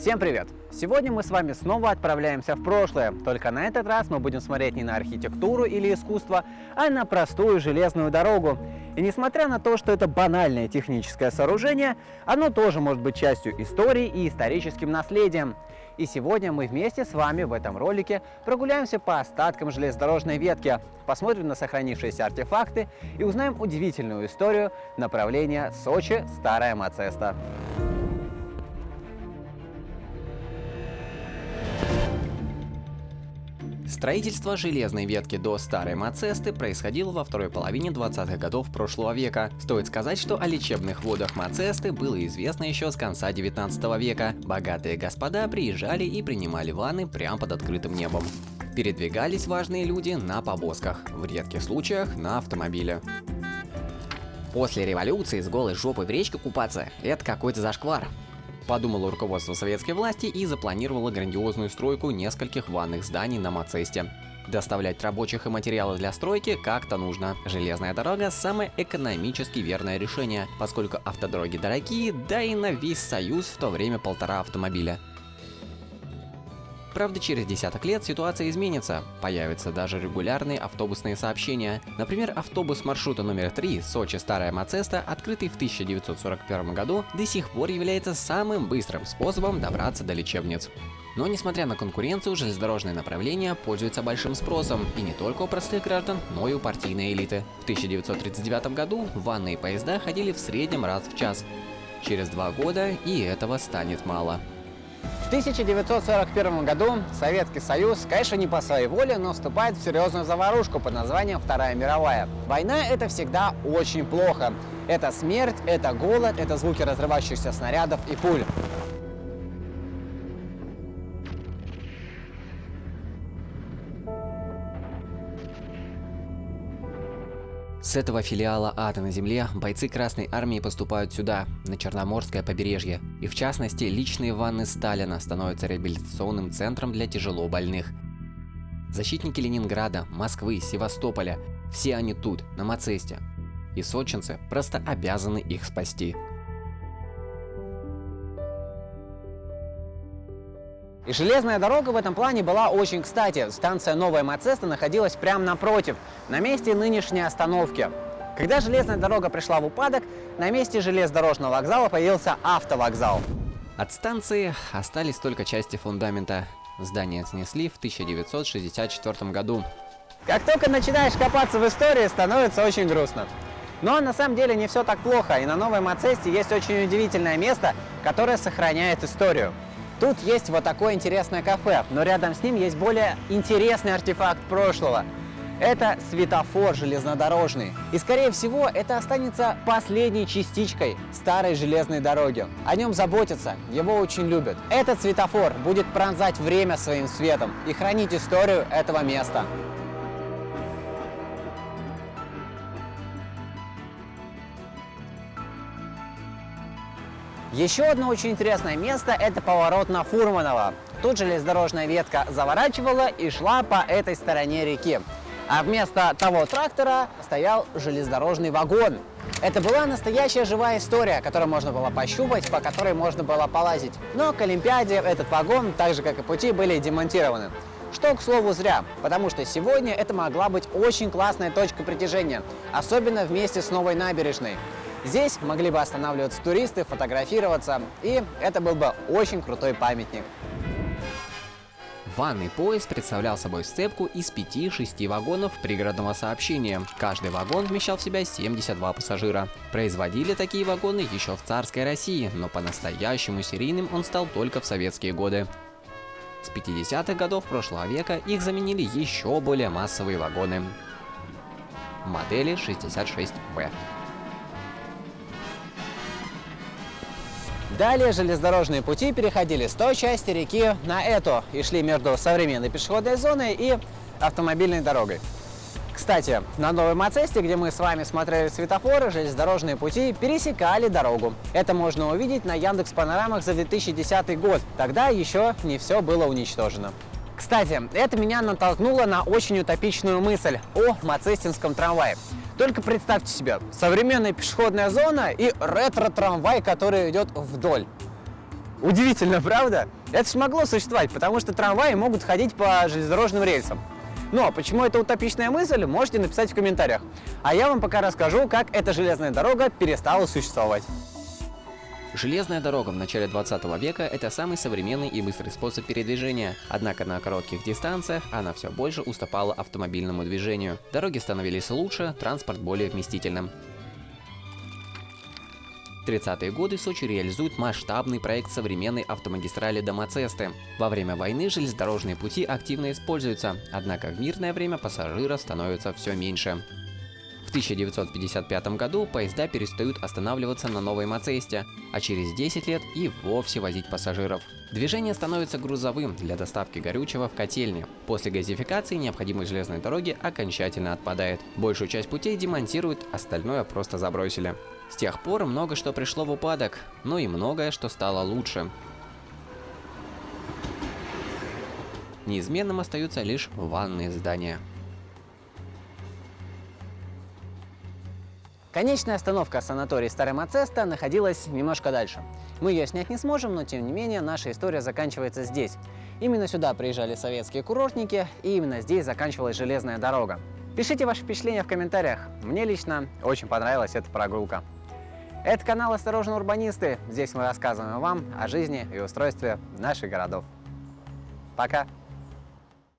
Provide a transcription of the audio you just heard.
Всем привет! Сегодня мы с вами снова отправляемся в прошлое, только на этот раз мы будем смотреть не на архитектуру или искусство, а на простую железную дорогу. И несмотря на то, что это банальное техническое сооружение, оно тоже может быть частью истории и историческим наследием. И сегодня мы вместе с вами в этом ролике прогуляемся по остаткам железнодорожной ветки, посмотрим на сохранившиеся артефакты и узнаем удивительную историю направления Сочи-Старая Мацеста. Строительство железной ветки до Старой Мацесты происходило во второй половине 20-х годов прошлого века. Стоит сказать, что о лечебных водах Мацесты было известно еще с конца 19 века. Богатые господа приезжали и принимали ванны прямо под открытым небом. Передвигались важные люди на повозках, в редких случаях на автомобиле. После революции с голой жопой в речке купаться – это какой-то зашквар. Подумало руководство советской власти и запланировало грандиозную стройку нескольких ванных зданий на Мацесте. Доставлять рабочих и материалы для стройки как-то нужно. Железная дорога – самое экономически верное решение, поскольку автодороги дорогие, да и на весь Союз в то время полтора автомобиля. Правда, через десяток лет ситуация изменится. Появятся даже регулярные автобусные сообщения. Например, автобус маршрута номер 3 Сочи-Старая Мацеста, открытый в 1941 году, до сих пор является самым быстрым способом добраться до лечебниц. Но несмотря на конкуренцию, железнодорожное направление пользуется большим спросом, и не только у простых граждан, но и у партийной элиты. В 1939 году ванные поезда ходили в среднем раз в час. Через два года и этого станет мало. В 1941 году Советский Союз, конечно, не по своей воле, но вступает в серьезную заварушку под названием Вторая мировая. Война – это всегда очень плохо. Это смерть, это голод, это звуки разрывающихся снарядов и пуль. С этого филиала ада на земле бойцы Красной Армии поступают сюда, на Черноморское побережье. И в частности, личные ванны Сталина становятся реабилитационным центром для тяжело больных. Защитники Ленинграда, Москвы, Севастополя – все они тут, на Мацесте. И сочинцы просто обязаны их спасти. И железная дорога в этом плане была очень кстати. Станция Новая Мацеста находилась прямо напротив, на месте нынешней остановки. Когда железная дорога пришла в упадок, на месте железнодорожного вокзала появился автовокзал. От станции остались только части фундамента. Здание снесли в 1964 году. Как только начинаешь копаться в истории, становится очень грустно. Но на самом деле не все так плохо, и на Новой Мацесте есть очень удивительное место, которое сохраняет историю. Тут есть вот такое интересное кафе, но рядом с ним есть более интересный артефакт прошлого. Это светофор железнодорожный. И скорее всего это останется последней частичкой старой железной дороги. О нем заботятся, его очень любят. Этот светофор будет пронзать время своим светом и хранить историю этого места. Еще одно очень интересное место – это поворот на Фурманова. Тут железнодорожная ветка заворачивала и шла по этой стороне реки. А вместо того трактора стоял железнодорожный вагон. Это была настоящая живая история, которую можно было пощупать, по которой можно было полазить. Но к Олимпиаде этот вагон, так же как и пути, были демонтированы. Что, к слову, зря, потому что сегодня это могла быть очень классная точка притяжения, особенно вместе с новой набережной. Здесь могли бы останавливаться туристы, фотографироваться, и это был бы очень крутой памятник. Ванный поезд представлял собой сцепку из 5-6 вагонов пригородного сообщения. Каждый вагон вмещал в себя 72 пассажира. Производили такие вагоны еще в царской России, но по-настоящему серийным он стал только в советские годы. С 50-х годов прошлого века их заменили еще более массовые вагоны. Модели 66В. Далее железнодорожные пути переходили с той части реки на эту и шли между современной пешеходной зоной и автомобильной дорогой. Кстати, на Новой Мацесте, где мы с вами смотрели светофоры, железнодорожные пути пересекали дорогу. Это можно увидеть на Яндекс Панорамах за 2010 год. Тогда еще не все было уничтожено. Кстати, это меня натолкнуло на очень утопичную мысль о мацестинском трамвае. Только представьте себе, современная пешеходная зона и ретро-трамвай, который идет вдоль. Удивительно, правда? Это ж могло существовать, потому что трамваи могут ходить по железнодорожным рельсам. Но почему это утопичная мысль, можете написать в комментариях. А я вам пока расскажу, как эта железная дорога перестала существовать. Железная дорога в начале 20 века – это самый современный и быстрый способ передвижения. Однако на коротких дистанциях она все больше уступала автомобильному движению. Дороги становились лучше, транспорт более вместительным. В 30-е годы Сочи реализует масштабный проект современной автомагистрали до Мацесты. Во время войны железнодорожные пути активно используются, однако в мирное время пассажиров становится все меньше. В 1955 году поезда перестают останавливаться на Новой Мацесте, а через 10 лет и вовсе возить пассажиров. Движение становится грузовым для доставки горючего в котельне. После газификации необходимость железной дороги окончательно отпадает. Большую часть путей демонтируют, остальное просто забросили. С тех пор много что пришло в упадок, но и многое что стало лучше. Неизменным остаются лишь ванные здания. Конечная остановка санатория Старый Мацеста находилась немножко дальше. Мы ее снять не сможем, но тем не менее наша история заканчивается здесь. Именно сюда приезжали советские курортники, и именно здесь заканчивалась железная дорога. Пишите ваши впечатления в комментариях. Мне лично очень понравилась эта прогулка. Это канал «Осторожно, урбанисты». Здесь мы рассказываем вам о жизни и устройстве наших городов. Пока!